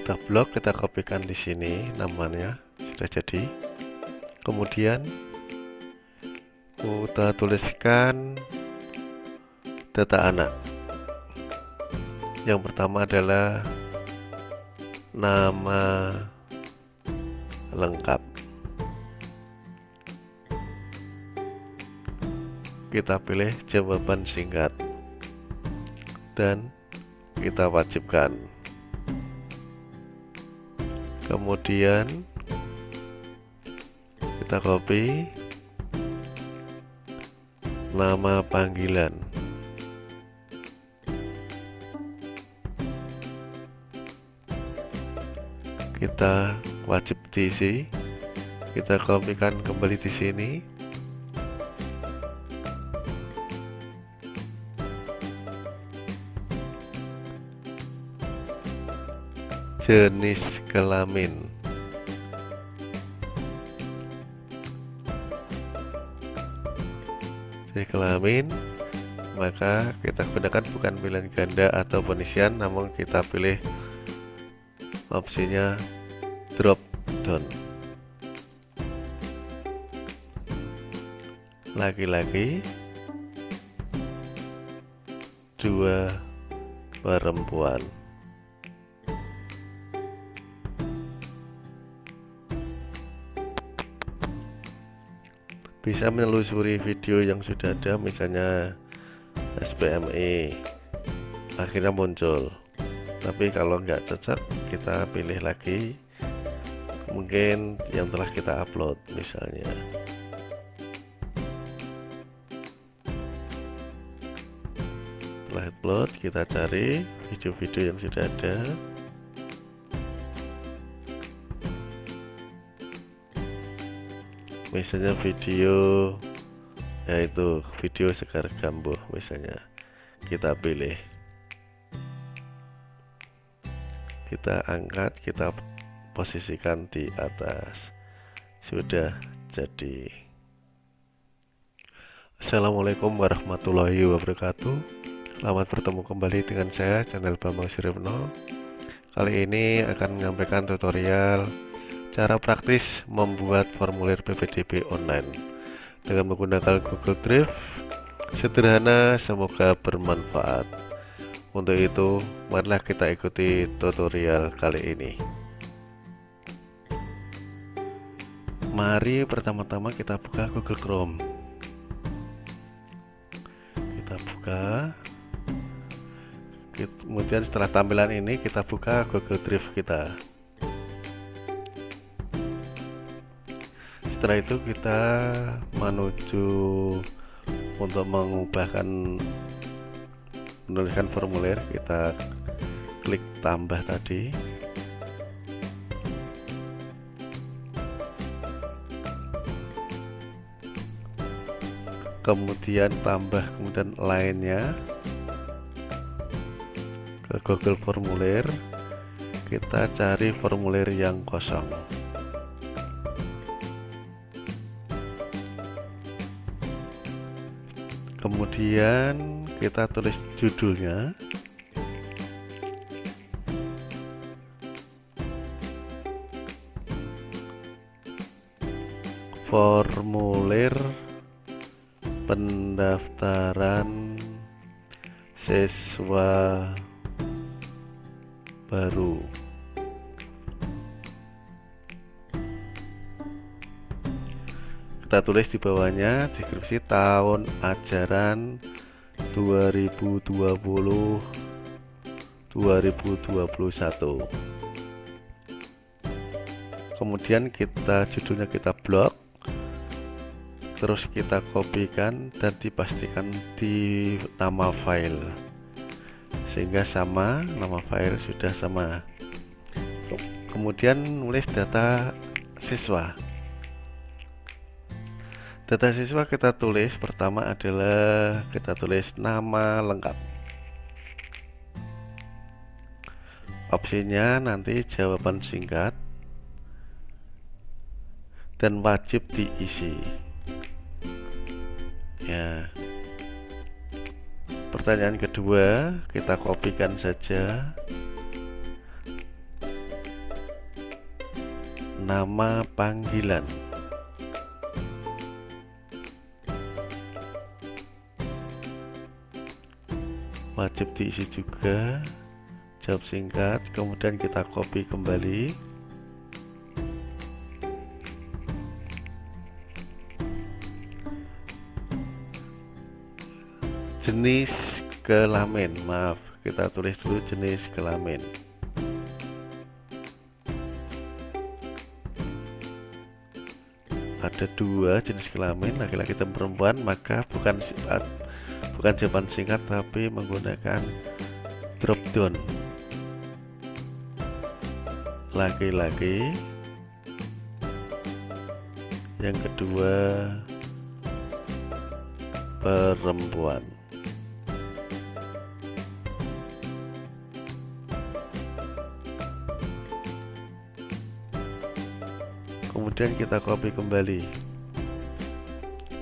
kita blok kita kopikan di sini namanya. Sudah jadi. Kemudian kita tuliskan data anak. Yang pertama adalah nama lengkap. Kita pilih jawaban singkat dan kita wajibkan kemudian kita copy. Nama panggilan. Kita wajib diisi. Kita kopikan kembali di sini jenis kelamin. Jenis kelamin maka kita gunakan bukan pilihan ganda atau penisian namun kita pilih opsinya drop down. Laki-laki dua perempuan bisa menelusuri video yang sudah ada misalnya SPME akhirnya muncul. Tapi kalau nggak cocok kita pilih lagi. Mungkin yang telah kita upload misalnya. Setelah upload kita cari video-video yang sudah ada misalnya video yaitu video segar gambuh misalnya. Kita pilih. Kita angkat kita posisikan di atas. Sudah jadi. Assalamualaikum warahmatullahi wabarakatuh. Selamat bertemu kembali dengan saya channel Bambang Siripno Kali ini akan menyampaikan tutorial cara praktis membuat formulir PPDB online. Dengan menggunakan Google Drive sederhana semoga bermanfaat. Untuk itu marilah kita ikuti tutorial kali ini. Mari pertama-tama kita buka Google Chrome. Kita buka. Kemudian setelah tampilan ini kita buka Google Drive kita setelah itu kita menuju untuk mengubahkan menuliskan formulir. Kita klik tambah tadi. Kemudian tambah kemudian lainnya. Ke Google formulir. Kita cari formulir yang kosong kemudian kita tulis judulnya. Formulir pendaftaran siswa baru kita tulis di bawahnya deskripsi tahun ajaran 2020 2021 kemudian kita judulnya kita blok terus kita kopikan dan dipastikan di nama file. Sehingga sama nama file sudah sama. Kemudian nulis data siswa Data siswa kita tulis pertama adalah kita tulis nama lengkap. Opsinya nanti jawaban singkat dan wajib diisi. Ya. Pertanyaan kedua kita kopikan saja nama panggilan wajib diisi juga. Jawab singkat kemudian kita copy kembali. Jenis kelamin maaf kita tulis dulu jenis kelamin. Ada dua jenis kelamin laki-laki dan perempuan maka bukan sifat bukan jawaban singkat tapi menggunakan drop down. Laki-laki yang kedua perempuan. Kemudian kita copy kembali.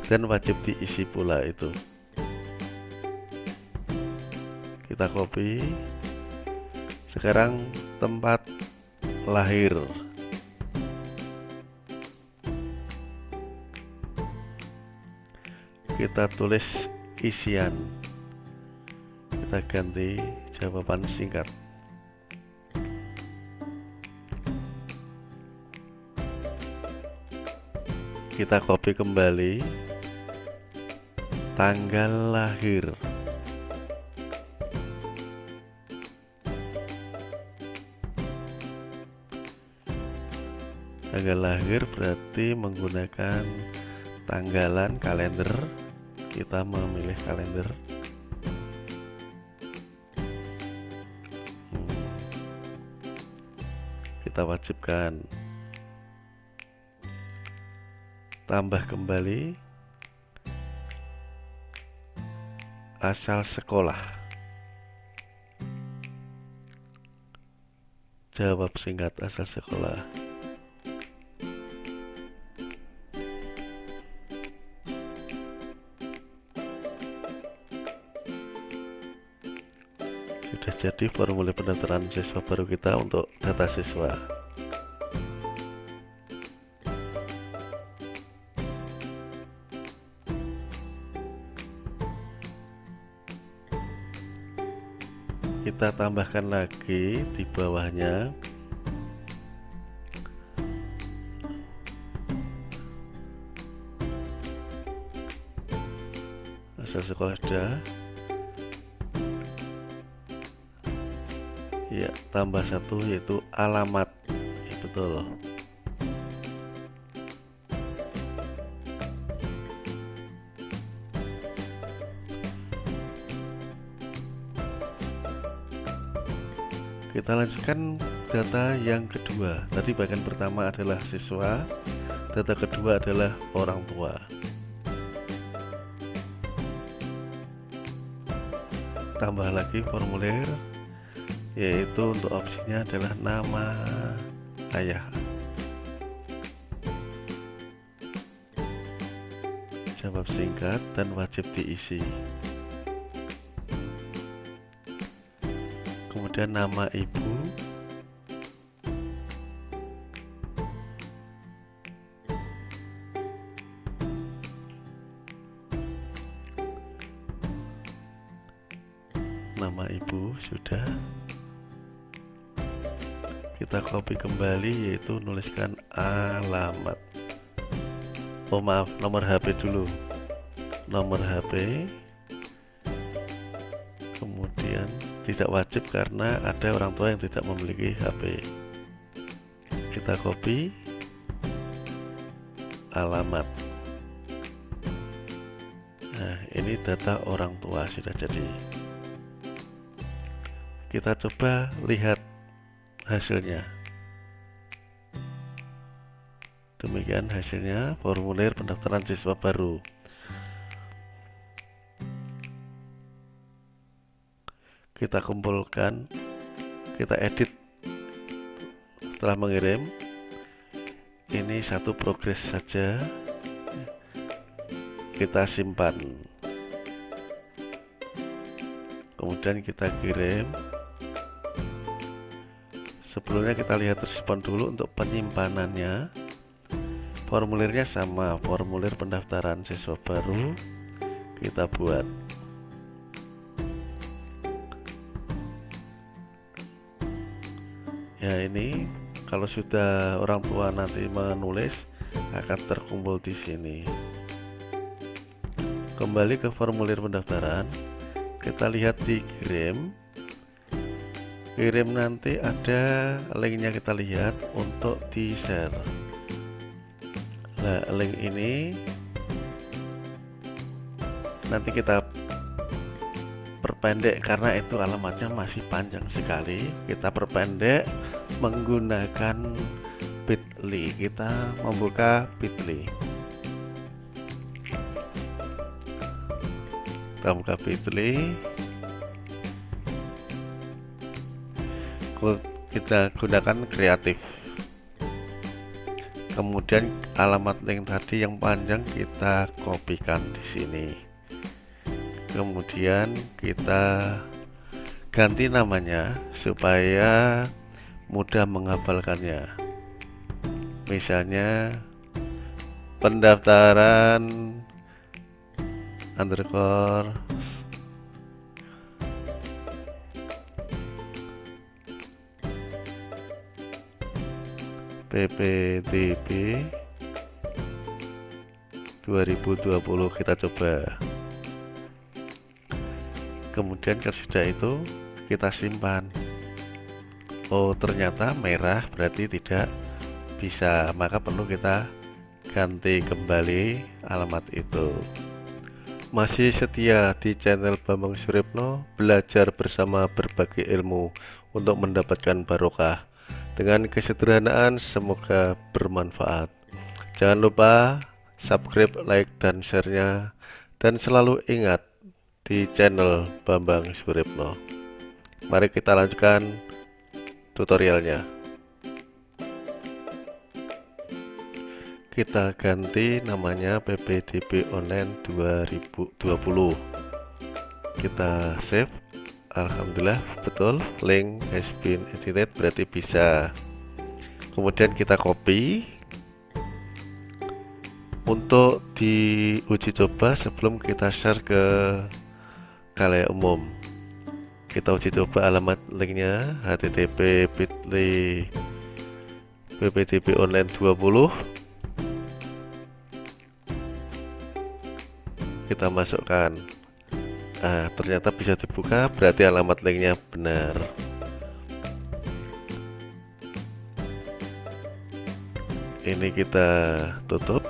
Dan wajib diisi pula itu kita copy sekarang tempat lahir. Kita tulis isian. Kita ganti jawaban singkat. Kita copy kembali. Tanggal lahir tanggal lahir berarti menggunakan tanggalan kalender. Kita memilih kalender. Hmm. kita wajibkan tambah kembali asal sekolah. Jawab singkat asal sekolah sudah jadi formulir pendaftaran siswa baru kita untuk data siswa. Kita tambahkan lagi di bawahnya. Asal sekolah sudah ya tambah satu yaitu alamat. Ya, betul kita lanjutkan data yang kedua. Tadi bagian pertama adalah siswa data kedua adalah orang tua. Tambah lagi formulir yaitu untuk opsinya adalah nama ayah. Jawab singkat dan wajib diisi. Kemudian nama ibu copy kembali yaitu nuliskan alamat. Oh maaf nomor HP dulu. Nomor HP kemudian tidak wajib karena ada orang tua yang tidak memiliki HP kita copy. Alamat. Nah ini data orang tua sudah jadi. Kita coba lihat hasilnya demikian hasilnya formulir pendaftaran siswa baru. Kita kumpulkan kita edit setelah mengirim. Ini satu progres saja. Kita simpan. Kemudian kita kirim. Sebelumnya kita lihat respon dulu untuk penyimpanannya formulirnya sama formulir pendaftaran siswa baru kita buat. Ya ini kalau sudah orang tua nanti menulis akan terkumpul di sini. Kembali ke formulir pendaftaran kita lihat di kirim. Kirim nanti ada linknya kita lihat untuk di share nah link ini nanti kita perpendek karena itu alamatnya masih panjang sekali. Kita perpendek menggunakan bit.ly. Kita membuka bit.ly. Kita buka bit.ly. Kita gunakan kreatif kemudian alamat link tadi yang panjang kita kopikan di sini. Kemudian kita ganti namanya supaya mudah menghafalkannya. Misalnya pendaftaran underscore PPTB 2020 kita coba. Kemudian sudah itu kita simpan. Oh ternyata merah berarti tidak bisa maka perlu kita ganti kembali alamat itu. Masih setia di channel Bambang Suripno belajar bersama berbagai ilmu untuk mendapatkan barokah dengan kesederhanaan semoga bermanfaat. Jangan lupa subscribe, like, dan share-nya. Dan selalu ingat di channel Bambang Suripno. Mari kita lanjutkan tutorialnya. Kita ganti namanya PPDB Online 2020. Kita save Alhamdulillah betul. Link has been edited berarti bisa. Kemudian kita copy. Untuk diuji coba sebelum kita share ke kalian umum kita uji coba alamat linknya http bit.ly ppdb online 20 kita masukkan ah ternyata bisa dibuka. Berarti alamat linknya benar. Ini kita tutup.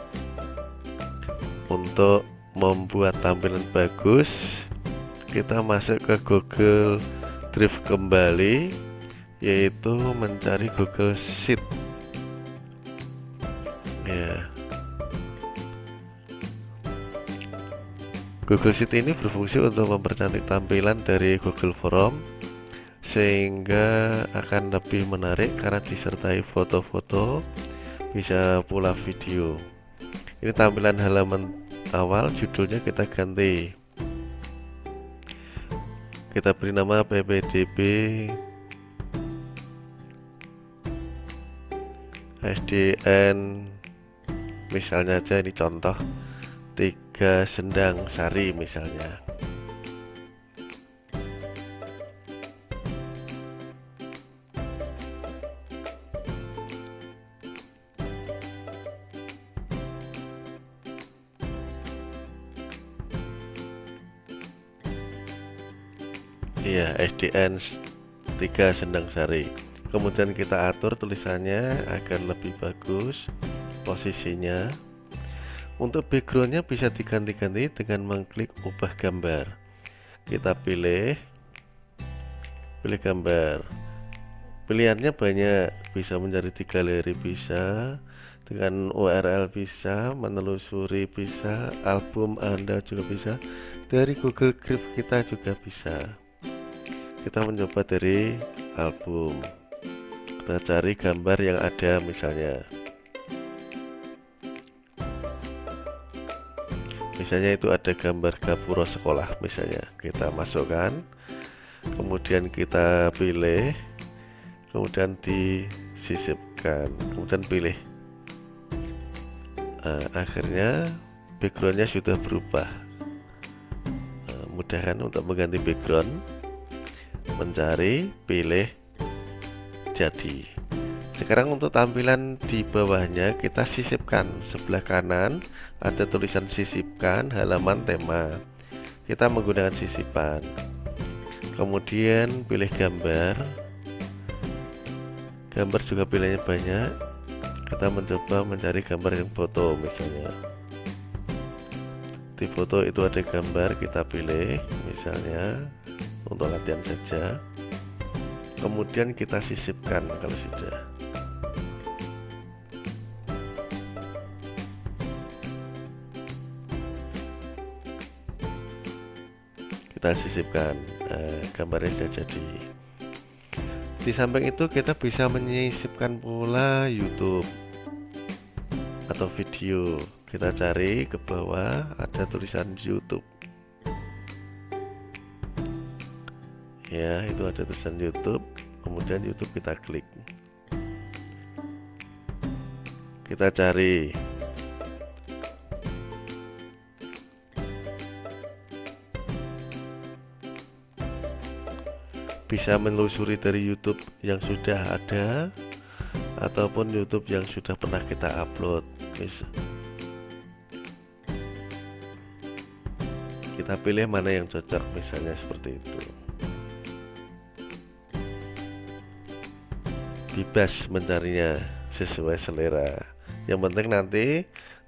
Untuk membuat tampilan bagus kita masuk ke Google Drive kembali yaitu mencari Google Sheet. Ya Google Sheet ini berfungsi untuk mempercantik tampilan dari Google Form sehingga akan lebih menarik karena disertai foto-foto bisa pula video. Ini tampilan halaman awal judulnya kita ganti. Kita beri nama ppdb SDN misalnya aja ini contoh tiga sendang sari misalnya Iya, SDN 3 sendang sari. Kemudian kita atur tulisannya agar lebih bagus posisinya untuk backgroundnya bisa diganti-ganti dengan mengklik ubah gambar. Kita pilih, pilih gambar. Pilihannya banyak, bisa mencari di galeri bisa, dengan URL bisa, menelusuri bisa, album Anda juga bisa, dari Google Drive kita juga bisa. Kita mencoba dari album. Kita cari gambar yang ada misalnya. Misalnya itu ada gambar gapura sekolah misalnya. Kita masukkan kemudian kita pilih kemudian disisipkan kemudian pilih. Nah, akhirnya backgroundnya sudah berubah. Nah, mudah kan untuk mengganti background mencari pilih jadi sekarang untuk tampilan di bawahnya kita sisipkan. Sebelah kanan ada tulisan sisipkan halaman tema. Kita menggunakan sisipan. Kemudian pilih gambar. Gambar juga pilihannya banyak. Kita mencoba mencari gambar yang foto misalnya. Di foto itu ada gambar kita pilih misalnya untuk latihan saja. Kemudian kita sisipkan kalau sudah kita sisipkan eh, gambarnya sudah jadi. Di samping itu kita bisa menyisipkan pula YouTube atau video. Kita cari ke bawah ada tulisan YouTube. Ya itu ada tulisan YouTube. Kemudian YouTube kita klik. Kita cari bisa menelusuri dari YouTube yang sudah ada ataupun YouTube yang sudah pernah kita upload. Bisa kita pilih mana yang cocok misalnya seperti itu. Bebas mencarinya sesuai selera. Yang penting nanti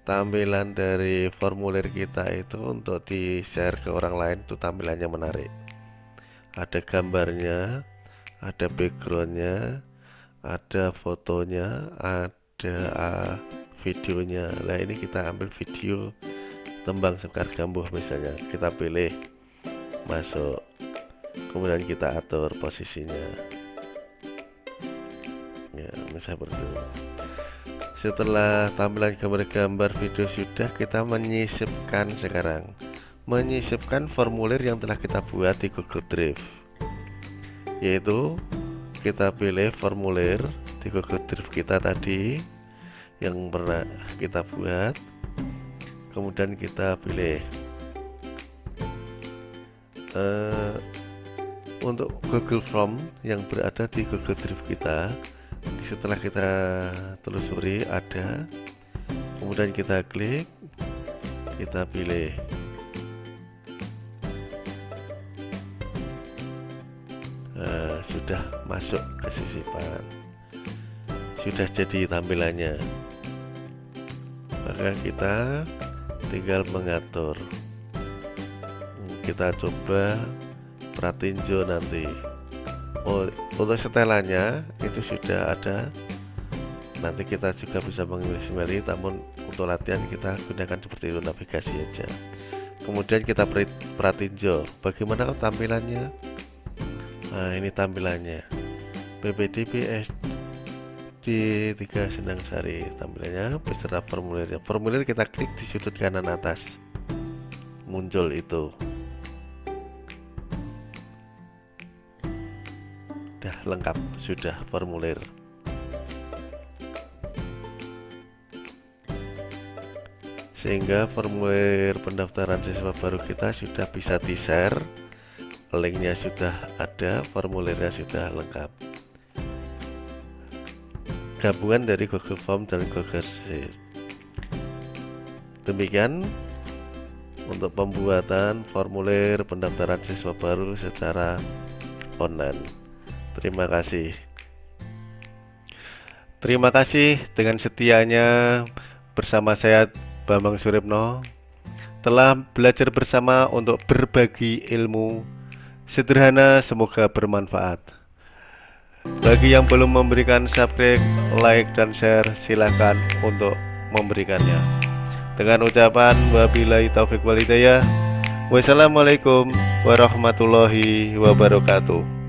tampilan dari formulir kita itu untuk di share ke orang lain itu tampilannya menarik ada gambarnya ada backgroundnya ada fotonya ada uh, videonya. Nah ini kita ambil video tembang sekar gambuh misalnya. Kita pilih masuk kemudian kita atur posisinya. Ya misalnya seperti itu setelah tampilan gambar-gambar video sudah kita menyisipkan sekarang menyisipkan formulir yang telah kita buat di Google Drive. Yaitu kita pilih formulir di Google Drive kita tadi yang pernah kita buat. Kemudian kita pilih uh, untuk Google Form yang berada di Google Drive kita setelah kita telusuri ada. Kemudian kita klik kita pilih sudah masuk ke sisipan sudah jadi tampilannya. Maka kita tinggal mengatur. Kita coba pratinjo nanti. Oh, untuk setelannya itu sudah ada. Nanti kita juga bisa mengiris namun untuk latihan kita gunakan seperti itu navigasi aja. Kemudian kita pratinjo. Bagaimana tampilannya nah ini tampilannya. BPDB SD 3 Senang Sari. Tampilannya beserta formulirnya formulir kita klik di sudut kanan atas. Muncul itu. Udah lengkap sudah formulir. Sehingga formulir pendaftaran siswa baru kita sudah bisa di-share linknya sudah ada formulirnya sudah lengkap. Gabungan dari Google Form dan Google Sheet. Demikian untuk pembuatan formulir pendaftaran siswa baru secara online. Terima kasih. Terima kasih dengan setianya bersama saya Bambang Suripno telah belajar bersama untuk berbagi ilmu sederhana semoga bermanfaat. Bagi yang belum memberikan subscribe like dan share silahkan untuk memberikannya. Dengan ucapan wabillahi taufik walidayah wassalamualaikum warahmatullahi wabarakatuh